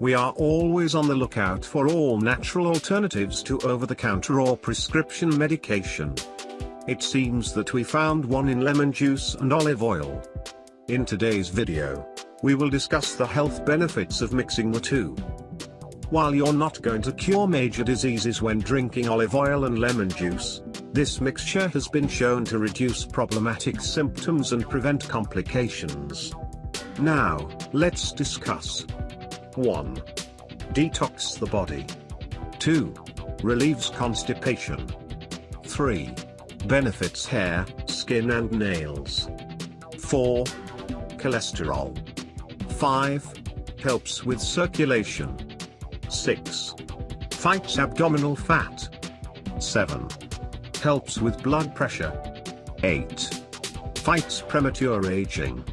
We are always on the lookout for all natural alternatives to over-the-counter or prescription medication. It seems that we found one in lemon juice and olive oil. In today's video, we will discuss the health benefits of mixing the two. While you're not going to cure major diseases when drinking olive oil and lemon juice, this mixture has been shown to reduce problematic symptoms and prevent complications. Now, let's discuss. 1. Detox the body. 2. Relieves constipation. 3. Benefits hair, skin and nails. 4. Cholesterol. 5. Helps with circulation. 6. Fights abdominal fat. 7. Helps with blood pressure. 8. Fights premature aging.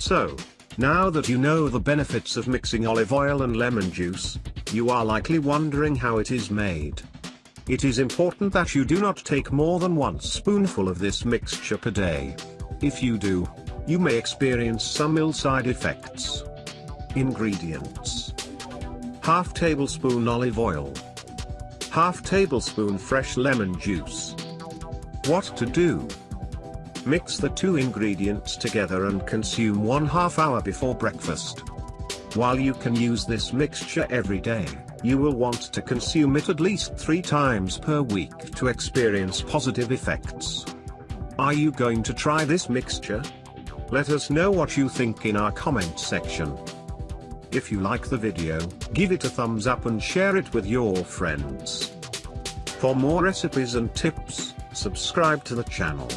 So, now that you know the benefits of mixing olive oil and lemon juice, you are likely wondering how it is made. It is important that you do not take more than one spoonful of this mixture per day. If you do, you may experience some ill side effects. Ingredients. Half tablespoon olive oil. Half tablespoon fresh lemon juice. What to do? Mix the two ingredients together and consume one half hour before breakfast. While you can use this mixture every day, you will want to consume it at least three times per week to experience positive effects. Are you going to try this mixture? Let us know what you think in our comment section. If you like the video, give it a thumbs up and share it with your friends. For more recipes and tips, subscribe to the channel.